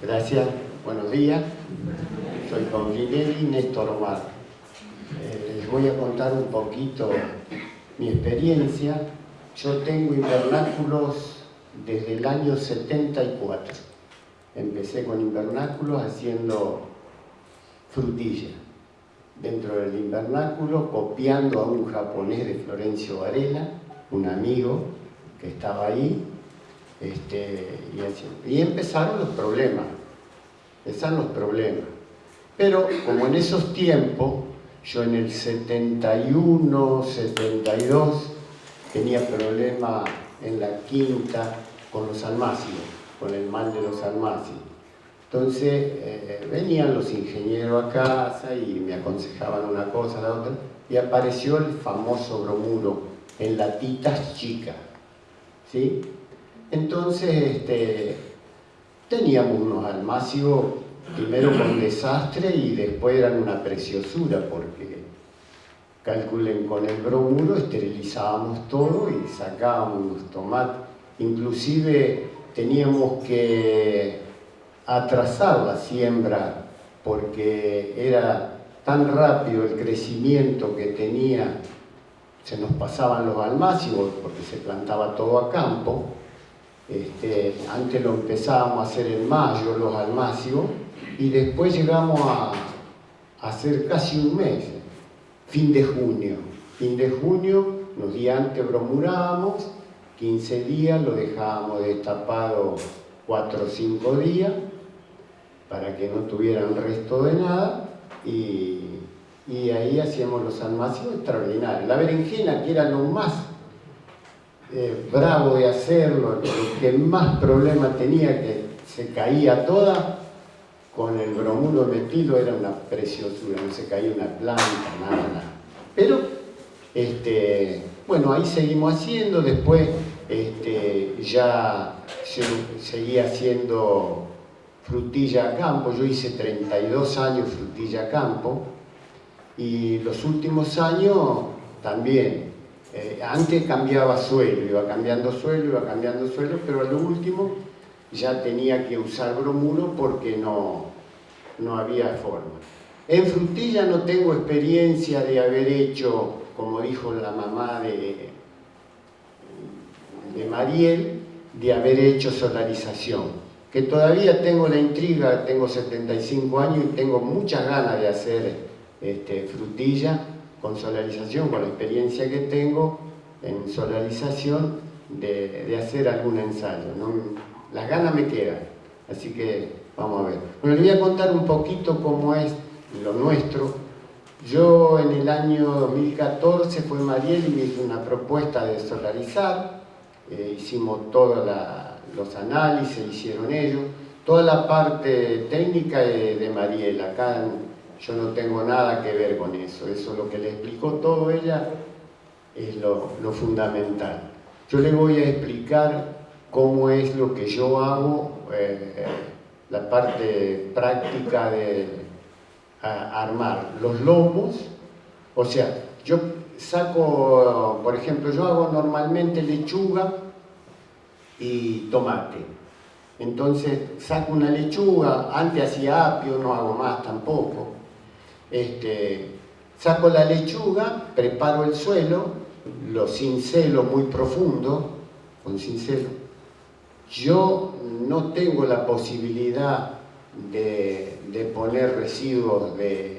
Gracias, buenos días. Soy Confinelli Néstor Omar. Eh, les voy a contar un poquito mi experiencia. Yo tengo invernáculos desde el año 74. Empecé con invernáculos haciendo frutilla. Dentro del invernáculo, copiando a un japonés de Florencio Varela, un amigo que estaba ahí, este, y, empezaron los problemas, empezaron los problemas. Pero como en esos tiempos, yo en el 71, 72, tenía problemas en la quinta con los almácigos, con el mal de los almácigos. Entonces eh, venían los ingenieros a casa y me aconsejaban una cosa, la otra, y apareció el famoso bromuro en latitas chicas. ¿sí? Entonces este, teníamos unos almácigos primero con desastre y después eran una preciosura porque calculen con el bromuro esterilizábamos todo y sacábamos los tomates. Inclusive teníamos que atrasar la siembra porque era tan rápido el crecimiento que tenía se nos pasaban los almácigos porque se plantaba todo a campo este, antes lo empezábamos a hacer en mayo los almácigos y después llegamos a, hacer casi un mes, fin de junio. Fin de junio, los días antes bromurábamos, 15 días, lo dejábamos destapado 4 o 5 días para que no tuvieran resto de nada y, ahí hacíamos los almacenes extraordinarios. La berenjena, que era lo más eh, bravo de hacerlo, el que más problema tenía, que se caía toda, con el bromuro metido era una preciosura, no se caía una planta, nada, nada. Pero, este, bueno, ahí seguimos haciendo, después este, ya se, seguía haciendo frutilla a campo, yo hice 32 años frutilla a campo, y los últimos años también, eh, antes cambiaba suelo, iba cambiando suelo, iba cambiando suelo, pero a lo último ya tenía que usar bromuro porque no, no había forma. En frutilla no tengo experiencia de haber hecho, como dijo la mamá de, de Mariel, de haber hecho solarización. Que todavía tengo la intriga, tengo 75 años y tengo muchas ganas de hacer este, frutilla con solarización, con la experiencia que tengo en solarización, de, hacer algún ensayo. Las ganas me quedan, así que vamos a ver. Bueno, les voy a contar un poquito cómo es lo nuestro. Yo en el año 2014 fue Mariel y me hizo una propuesta de solarizar, eh, hicimos todos los análisis, hicieron ellos, toda la parte técnica de, de Mariel, acá yo no tengo nada que ver con eso, eso lo que le explicó todo ella es lo, fundamental. Yo le voy a explicar cómo es lo que yo hago, eh, la parte práctica de armar los lomos, o sea, yo saco, por ejemplo, yo hago normalmente lechuga y tomate. Entonces saco una lechuga, antes hacía apio, no hago más tampoco. Este, saco la lechuga, preparo el suelo, lo cincelo muy profundo, con cincelo. Yo no tengo la posibilidad de, poner residuos de,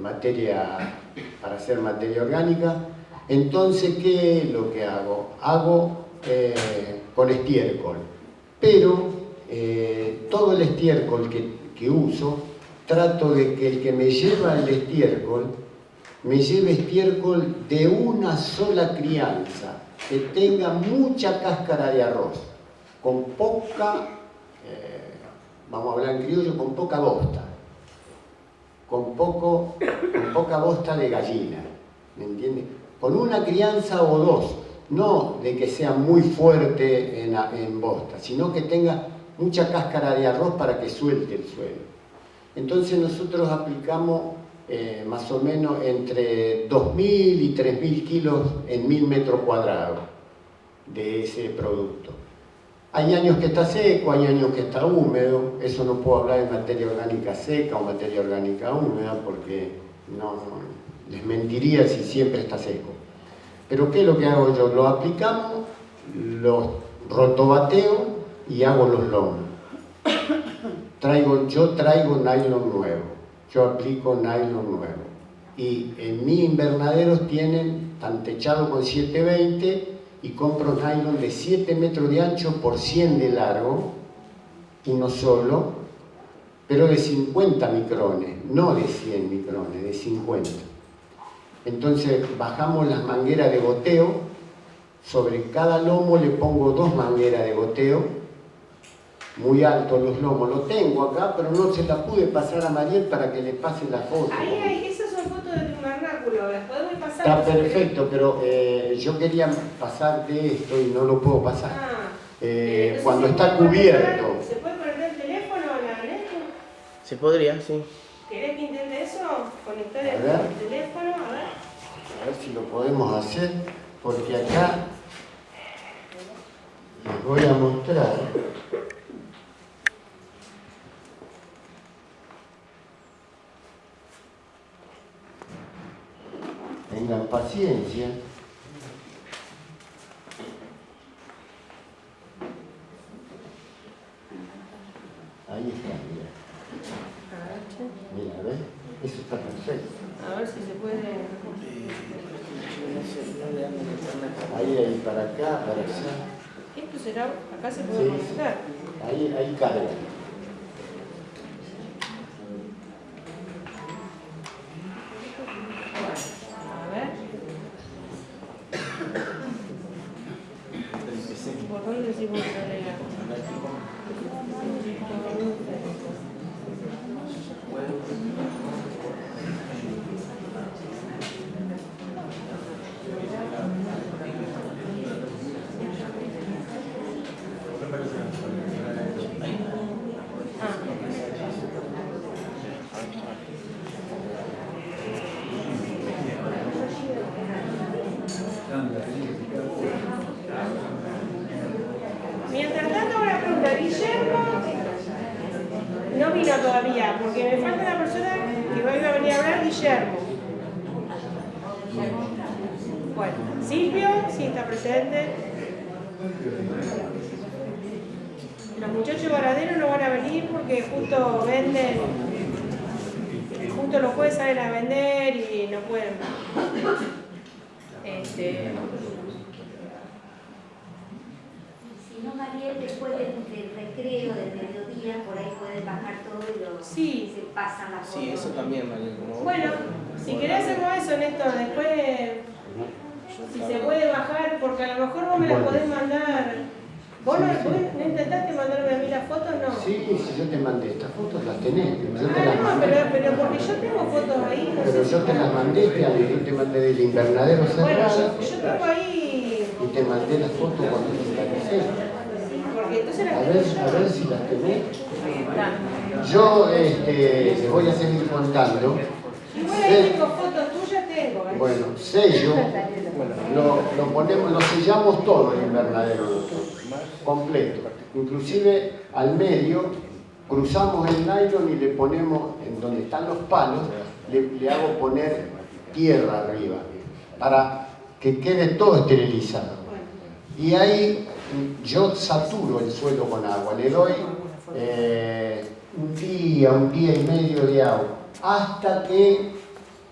materia para hacer materia orgánica, entonces ¿qué es lo que hago? Hago eh, con estiércol, pero eh, todo el estiércol que uso trato de que el que me lleva el estiércol me lleve estiércol de una sola crianza, que tenga mucha cáscara de arroz, con poca, eh, vamos a hablar en criollo, con poca bosta, con, poco, con poca bosta de gallina, ¿me entiendes? Con una crianza o dos, no de que sea muy fuerte en, en bosta, sino que tenga mucha cáscara de arroz para que suelte el suelo. Entonces nosotros aplicamos eh, más o menos entre 2.000 y 3.000 kilos en 1.000 metros cuadrados de ese producto. Hay años que está seco, hay años que está húmedo, eso no puedo hablar de materia orgánica seca o materia orgánica húmeda porque no, les mentiría si siempre está seco. Pero ¿qué es lo que hago yo? Lo aplicamos, lo rotobateo y hago los lomos. Traigo, yo traigo nylon nuevo, yo aplico nylon nuevo. Y en mis invernaderos tienen, tan techado con 720 y compro nylon de 7 metros de ancho por 100 de largo, uno solo, pero de 50 micrones, no de 100 micrones, de 50. Entonces bajamos las mangueras de goteo, sobre cada lomo le pongo dos mangueras de goteo, muy alto los lomos, lo tengo acá, pero no se la pude pasar a Mariel para que le pase la foto. Ahí, ahí, esas son fotos de tu vernáculo, las podemos pasar. Está perfecto, pero eh, yo quería pasar de esto y no lo puedo pasar. Ah, Eh, cuando ¿se está cubierto. ¿Se puede conectar el teléfono la net? Se podría, sí. ¿Querés que intente eso? Conectar el teléfono, a ver. A ver si lo podemos hacer, porque acá les voy a mostrar. Tengan paciencia. Ahí está, mira. A ver, che. Mira, ¿ves? Eso está perfecto. A ver si se puede. Ahí, ahí, para acá, para allá. Esto será, acá se puede Sí. conectar. Ahí, ahí carga. A ver. ¿Por dónde decimos que lea? Mientras tanto, una pregunta. Guillermo no vino todavía, porque me falta una persona que hoy va a venir a hablar, Guillermo. Bueno, Silvio, sí está presente. Los muchachos varaderos no van a venir porque justo venden, justo los jueves salen a vender y no pueden. Este, Si no, Mariel, después del, recreo, del mediodía, por bajar todo y lo, Sí. se pasan la foto. Sí, eso también, María. como- Bueno, si querés hacemos eso, Néstor, después, si se puede bajar, porque a lo mejor vos me la Bueno. podés mandar. ¿Vos no, Sí, sí. no intentaste mandarme a mí las fotos? No. Sí, si yo te mandé estas fotos, las tenés. Yo te Ah, las no, mandé. pero, pero porque yo tengo fotos ahí, no Pero sé yo si- te las mandé, te, te mandé del invernadero Bueno, cerrado yo, yo tengo ahí, y te mandé las fotos cuando te las hice. porque entonces las A ver, a ver si las tenés. Está. Yo este, les voy a seguir contando. Igual ahí tengo fotos tuyas, tengo. ¿eh? Bueno, sello, lo, lo ponemos, lo sellamos todo el invernadero nosotros, completo. Inclusive al medio cruzamos el nylon y le ponemos, en donde están los palos, le, le hago poner tierra arriba, para que quede todo esterilizado. Y ahí yo saturo el suelo con agua, le doy eh, un día, un día y medio de agua, hasta que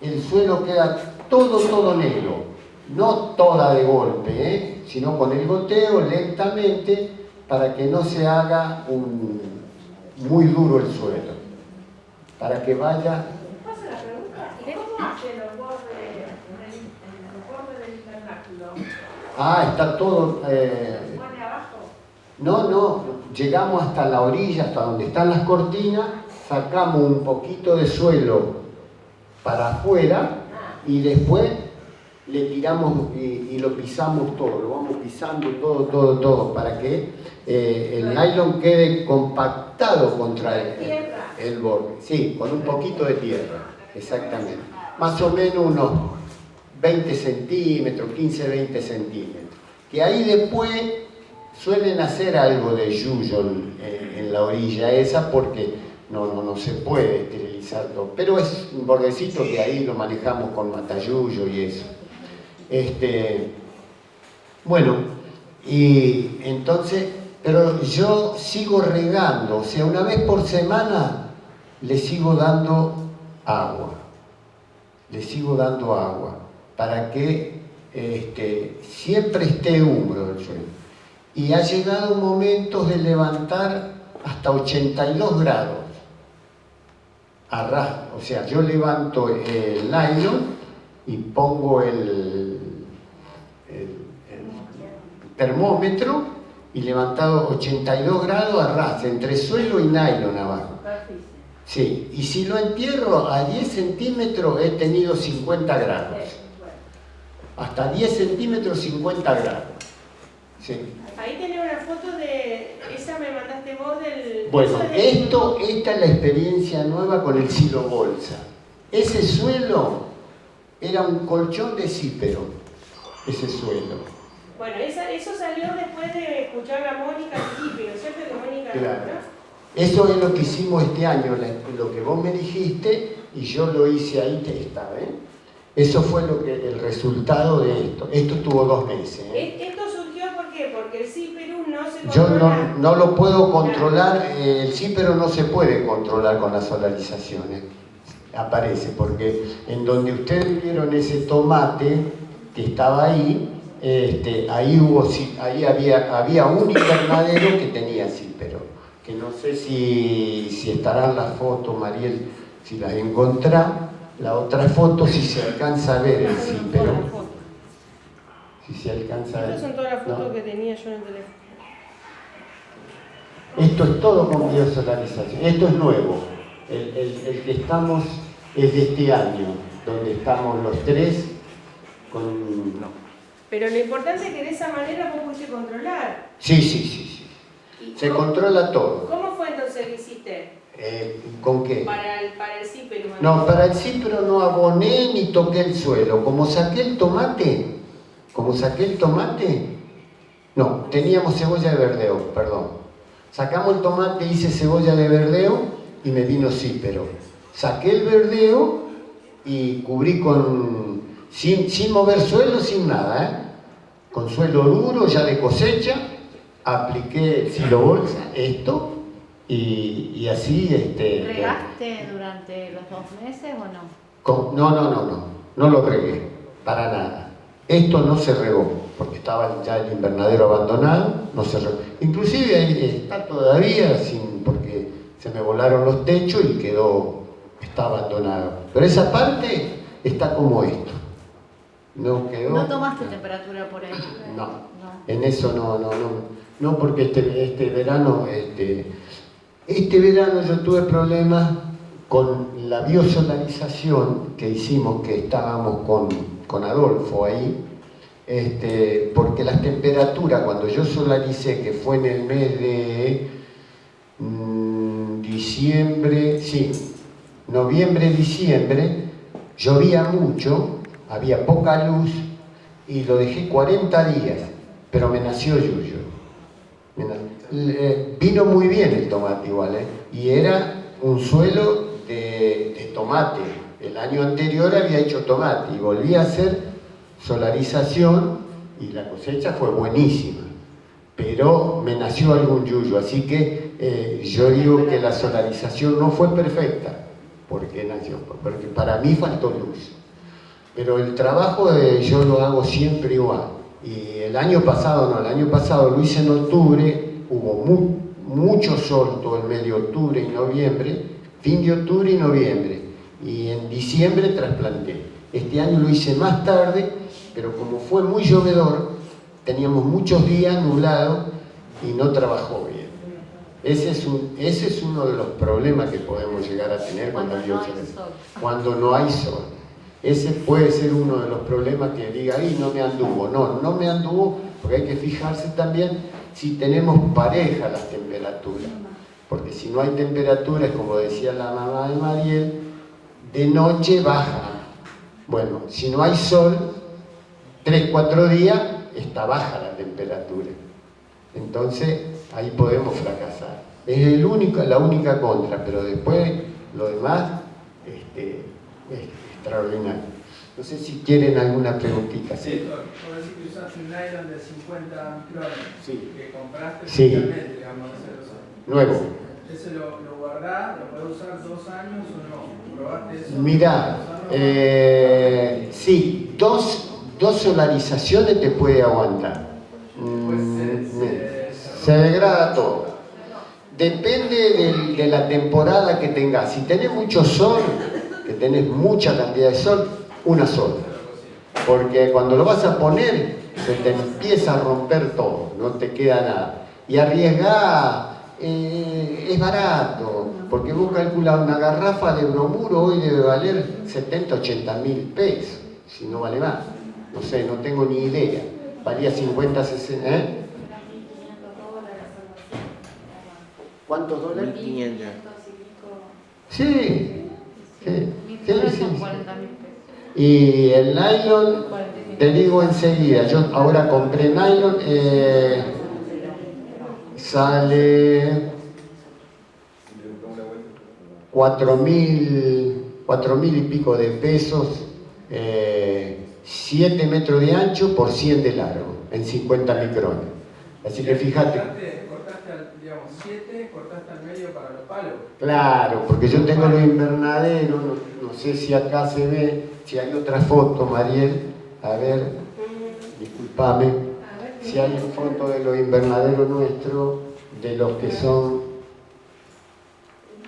el suelo queda todo, todo negro. No toda de golpe, ¿eh? sino con el goteo lentamente para que no se haga un, muy duro el suelo. Para que vaya... ¿Paso la pregunta? ¿Y cómo hacen los bordes, del? Ah, está todo... eh. No, no, llegamos hasta la orilla, hasta donde están las cortinas, sacamos un poquito de suelo para afuera y después le tiramos y, lo pisamos todo, lo vamos pisando todo, todo, todo, para que eh, el nylon quede compactado contra el, el borde. Sí, con un poquito de tierra, exactamente. Más o menos unos 20 centímetros, 15, 20 centímetros. Que ahí después suelen hacer algo de yuyo en, la orilla esa porque no, no, no se puede esterilizarlo, pero es un bordecito que ahí lo manejamos con matayuyo y eso. Este, bueno, y entonces, pero yo sigo regando, o sea, una vez por semana le sigo dando agua, le sigo dando agua, para que este, siempre esté húmedo el suelo. Y ha llegado momentos de levantar hasta 82 grados o sea, yo levanto el nylon y pongo el, termómetro y levantado 82 grados a entre suelo y nylon abajo. Sí, y si lo entierro a 10 centímetros he tenido 50 grados. Hasta 10 centímetros 50 grados. Sí. Ahí tenía una foto de, esa vos del... Bueno, esto, esta es la experiencia nueva con el silo bolsa. Ese suelo era un colchón de cípero, ese suelo. Bueno, eso salió después de escuchar a Mónica Cípero, ¿cierto? Mónica claro. Eso es lo que hicimos este año, lo que vos me dijiste y yo lo hice ahí, está, ¿eh? Eso fue lo que, el resultado de esto. Esto tuvo dos meses. ¿eh? ¿Esto surgió por qué? Porque el CIPERU no se Yo no, no, lo puedo controlar, eh, el CIPERU no se puede controlar con las solarizaciones. Aparece, porque en donde ustedes vieron ese tomate que estaba ahí, este, ahí, hubo, ahí había, había un invernadero que tenía CIPERO, que no sé si, si estarán las fotos, Mariel, si las encontrá, la otra foto si se alcanza a ver el pero Si se alcanza a ver. Estas son todas las fotos que tenía yo en el teléfono. Esto es todo con biosolarización. Esto es nuevo. El, el, que estamos es de este año, donde estamos los tres con... No. Pero lo importante es que de esa manera vos pudiste controlar. Sí, sí, sí. sí. Se controla todo. ¿Cómo fue entonces que hiciste? Eh, ¿Con qué? Para el, para el cípero. No, para el cípero no aboné ni toqué el suelo. Como saqué el tomate, como saqué el tomate, no, teníamos cebolla de verdeo, perdón. Sacamos el tomate, hice cebolla de verdeo y me vino cípero. Saqué el verdeo y cubrí con, sin, sin mover suelo, sin nada, ¿eh? con suelo duro, ya de cosecha, apliqué el silo bolsa, esto, y, así... Este, ¿Regaste durante los dos meses o no? no, no, no, no, no lo regué, para nada. Esto no se regó, porque estaba ya el invernadero abandonado, no se. Inclusive ahí está todavía, sin, porque se me volaron los techos y quedó, está abandonado. Pero esa parte está como esto. No quedó... ¿No tomaste temperatura por ahí? No, en eso no, no, no. No, porque este, este verano... Este, este verano yo tuve problemas con la biosolarización que hicimos, que estábamos con, con Adolfo ahí, este, porque las temperaturas, cuando yo solaricé, que fue en el mes de mm, diciembre, sí, noviembre, diciembre, llovía mucho, había poca luz, y lo dejé 40 días, pero me nació Yuyo. Eh, vino muy bien el tomate igual, ¿eh? y era un suelo de, tomate. El año anterior había hecho tomate y volví a hacer solarización y la cosecha fue buenísima. Pero me nació algún yuyo, así que eh, yo digo que la solarización no fue perfecta, porque nació, porque para mí faltó luz. Pero el trabajo yo lo hago siempre igual. Y el año pasado, no, el año pasado lo hice en octubre hubo mucho sol todo el de octubre y noviembre, fin de octubre y noviembre, y en diciembre trasplanté. Este año lo hice más tarde, pero como fue muy llovedor, teníamos muchos días nublados y no trabajó bien. Ese es, un, ese es uno de los problemas que podemos llegar a tener cuando, no hay sol. cuando no hay sol. Ese puede ser uno de los problemas que diga, ahí no me anduvo. No, no me anduvo, porque hay que fijarse también si tenemos pareja las temperaturas. Porque si no hay temperaturas, como decía la mamá de Mariel, de noche baja. Bueno, si no hay sol, 3, 4 días, está baja la temperatura. Entonces, ahí podemos fracasar. Es el único, la única contra, pero después lo demás este, es extraordinario. No sé si quieren alguna preguntita. Sí, por decir que usaste un nylon de 50 micrones Sí. que compraste Sí. digamos, ese lo- Nuevo. ¿Ese lo, lo guardás, lo podés usar dos años o no? ¿Probaste eso? Mirá, eh, sí, dos, dos solarizaciones te puede aguantar. Pues se- Mm, se- se degrada todo. Depende del- de la temporada que tengas. Si tenés mucho sol, que tenés mucha cantidad de sol, una sola. Porque cuando lo vas a poner, se te empieza a romper todo, no te queda nada. Y arriesgar eh, es barato, porque vos calculas una garrafa de bromuro hoy debe valer 70, 80 mil pesos, si no vale más. No sé, no tengo ni idea. Valía 50, 60, ¿eh? ¿Cuántos dólares? 1500. Sí, sí, sí, sí, sí, son sí. 40 mil pesos. Y el nylon, 45. te digo enseguida, yo ahora compré nylon, eh, sale 4 mil, cuatro mil y pico de pesos, 7 metros de ancho por 100 de largo, en 50 micrones. Así que fíjate, Cortaste, cortaste al, digamos, 7, cortaste al medio para los palos. claro, porque yo tengo los invernaderos, no, no sé si acá se ve, si hay otra foto, Mariel, a ver, ver, Si hay fotos de los invernaderos nuestros, de los que son...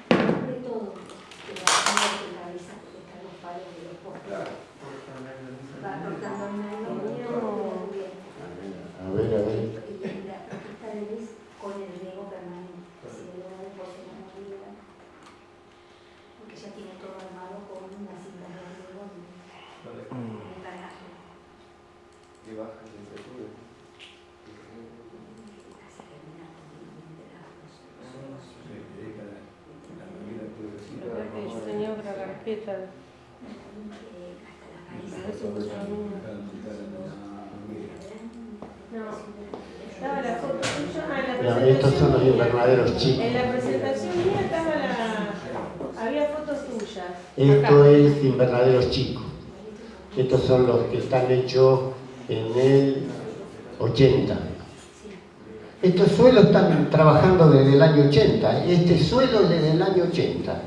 De todo, que va haciendo que cabeza, que están los palos de los postes. Claro, cortan el nylon. Va cortando el nylon, muy bien. A ver, a ver. Y la esta es con el riego permanente, si le da después en la movida, porque ya tiene todo armado con una cinta de riego y Mm. un drenaje. Casi terminando de la creo que yo tenía otra carpeta. eh, hasta la A raíz. ver si encuentro alguna. No, estaba la foto tuya. Ah, en la Mira, estos son los invernaderos chicos. En la presentación mía estaba la. Había fotos tuyas. Esto Acá. es invernaderos chicos. Estos son los que están hechos en el 80. Estos suelos están trabajando desde el año 80. Este suelo es desde el año 80.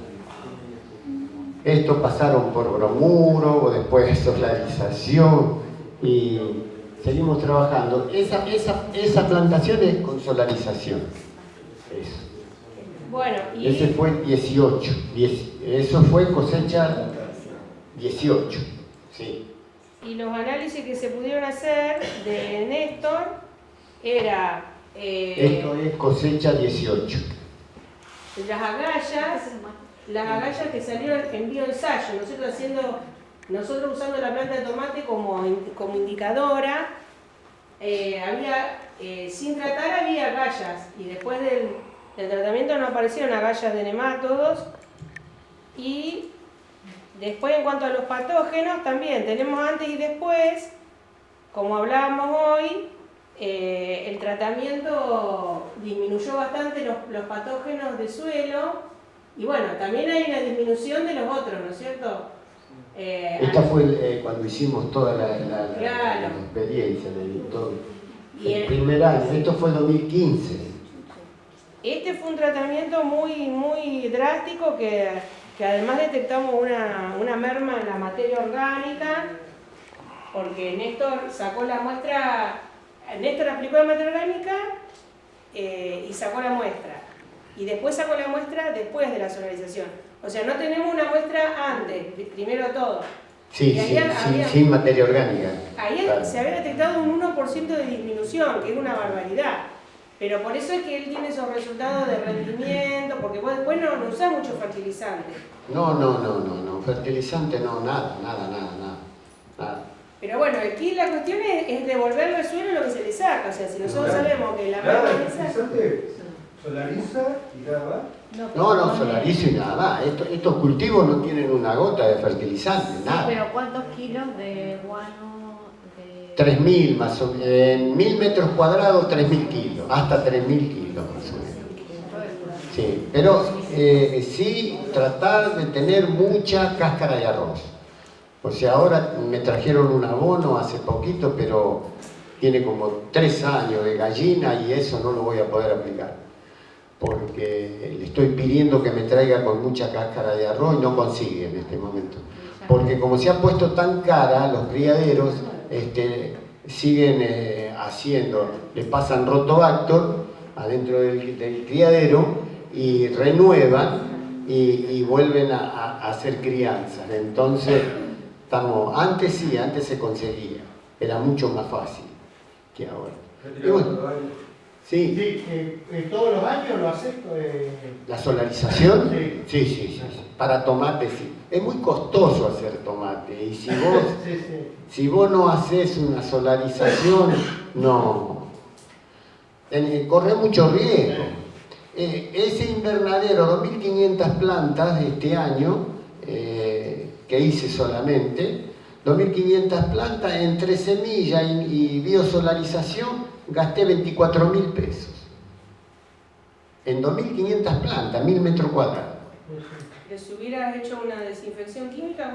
Estos pasaron por bromuro, después solarización y seguimos trabajando. Esa, esa, esa plantación es con solarización. Eso. Bueno, y. Ese fue 18. diez- eso fue cosecha 18. Sí. Y los análisis que se pudieron hacer de Néstor era eh, Esto es cosecha 18. las agallas, las agallas que salieron en bioensayo, nosotros haciendo, nosotros usando la planta de tomate como, como indicadora, eh, había, eh, sin tratar había agallas y después del, tratamiento no aparecieron agallas de nemátodos y después en cuanto a los patógenos también tenemos antes y después, como hablábamos hoy, eh, el tratamiento disminuyó bastante los, los patógenos de suelo y bueno, también hay una disminución de los otros, ¿no es cierto? Eh, Esta fue eh, cuando hicimos toda la, la- la- Claro. la experiencia de todo. Y El el- primer año, esto fue 2015. Este fue un tratamiento muy, muy drástico que, que además detectamos una, una merma en la materia orgánica, porque Néstor sacó la muestra, Néstor aplicó la materia orgánica eh, y sacó la muestra. Y después sacó la muestra después de la solarización. O sea, no tenemos una muestra antes, pri- primero todo. Sí, Y ahí sí, había- sí, sin materia orgánica. Ahí Claro. se había detectado un 1% de disminución, que es una barbaridad. Pero por eso es que él tiene esos resultados de rendimiento, porque vos después no, no usás mucho fertilizante. No, no, no, no, no. Fertilizante no, nada, nada, nada, nada. nada. Pero bueno, aquí la cuestión es, es devolverle al suelo lo que se le saca. O sea, si nosotros Claro. sabemos que la esa- fertilizante solariza y nada más. No, no, solarizo y nada más. Estos, estos cultivos no tienen una gota de fertilizante, Sí, nada. pero ¿cuántos kilos de guano de 3.000 más o menos, en 1.000 metros cuadrados 3.000 kilos, hasta 3.000 kilos más o menos. Sí, pero eh, sí tratar de tener mucha cáscara de arroz. O sea, ahora me trajeron un abono hace poquito, pero tiene como tres años de gallina y eso no lo voy a poder aplicar. Porque le estoy pidiendo que me traiga con mucha cáscara de arroz y no consigue en este momento. Porque como se ha puesto tan cara, los criaderos este, siguen eh, haciendo, le pasan rotobactor adentro del, del criadero y renuevan y, y vuelven a, a- a hacer crianzas. Entonces, estamos, antes sí, antes se conseguía, era mucho más fácil que ahora. Y bueno, sí, Sí, eh, todos los años lo haces. eh, la solarización, Sí. sí, sí, sí, sí. para tomate sí. Es muy costoso hacer tomate y si vos, sí, si vos no haces una solarización, no, corre mucho riesgo. Eh, ese invernadero, 2.500 plantas de este año, eh, que hice solamente, 2.500 plantas entre semilla y, y biosolarización, gasté 24.000 pesos. En 2.500 plantas, 1.000 metros cuadrados. Les hubieras hecho una desinfección química,